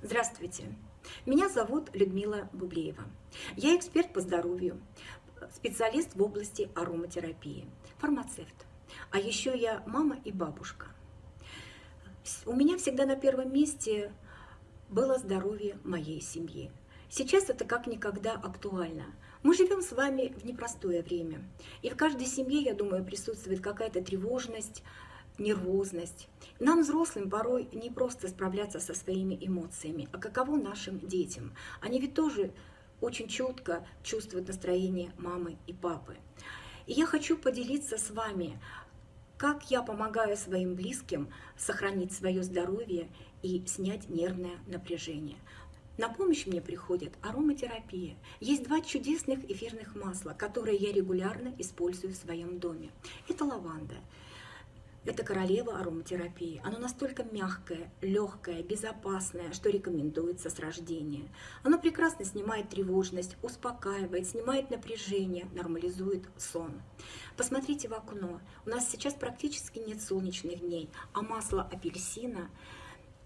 Здравствуйте, меня зовут Людмила Бублеева. Я эксперт по здоровью, специалист в области ароматерапии, фармацевт. А еще я мама и бабушка. У меня всегда на первом месте было здоровье моей семьи. Сейчас это как никогда актуально. Мы живем с вами в непростое время. И в каждой семье, я думаю, присутствует какая-то тревожность, нервозность. Нам, взрослым, порой не просто справляться со своими эмоциями, а каково нашим детям. Они ведь тоже очень четко чувствуют настроение мамы и папы. И я хочу поделиться с вами, как я помогаю своим близким сохранить свое здоровье и снять нервное напряжение. На помощь мне приходит ароматерапия. Есть два чудесных эфирных масла, которые я регулярно использую в своем доме. Это лаванда. Это королева ароматерапии. Оно настолько мягкое, легкое, безопасное, что рекомендуется с рождения. Оно прекрасно снимает тревожность, успокаивает, снимает напряжение, нормализует сон. Посмотрите в окно. У нас сейчас практически нет солнечных дней, а масло апельсина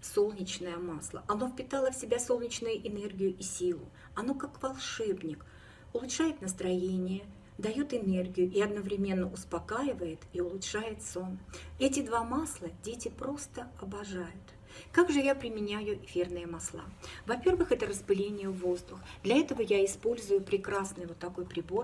солнечное масло. Оно впитало в себя солнечную энергию и силу. Оно как волшебник, улучшает настроение, дает энергию и одновременно успокаивает и улучшает сон. Эти два масла дети просто обожают. Как же я применяю эфирные масла? Во-первых, это распыление в воздух. Для этого я использую прекрасный вот такой прибор